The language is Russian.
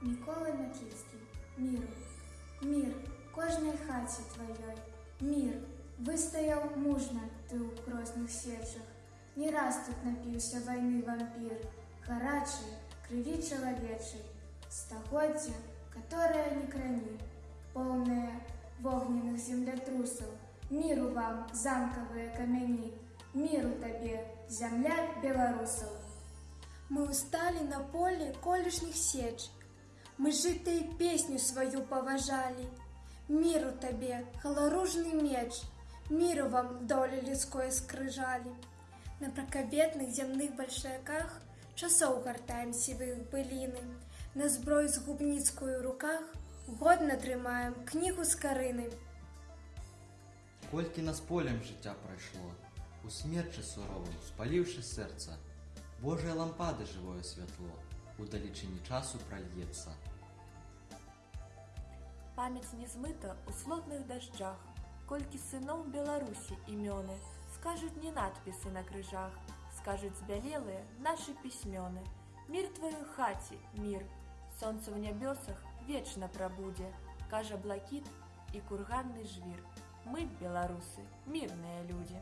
Микола Метлицкий. Миру. Мир кожнай хаце тваёй. Мир выстаяў мужна ты ў кросных сечах. Не раз тут напіўся вайны вампір, гарачай, крыві чалавечай, стагоддзя, которое не крані, поўнае вогненных землятрусаў. Міру вам, замкавыя камяні, міру табе, зямля беларусаў. Мы устали на поле колішніх сечек. Мы жытай песню свою поважали. Миру табе, халаружны меч, Миру вам доля людской скрыжали. На пракабетных зямных бальшаках Часоў гартаем сівых быліны. На зброй з губніцкую ў руках Годна трымаем кнігу з карыны. Колькі нас полем жыцця прайшло, у смерчы суровым, спаліўшы сэрца, Божыя лампады жывое святло у далечыні часу пральецца. Памяць не змыта ў слотных дажджах, колькі сыноў Беларусі імёны, скажуць не надпісы на крыжах, скажуць збялелыя нашы пісьмёны. Мір тваю хаце, мір, Сонца ў нябёсах вечна прабудзе, кажа блакіт і курганны жвір. Мы, беларусы, мірныя людзі.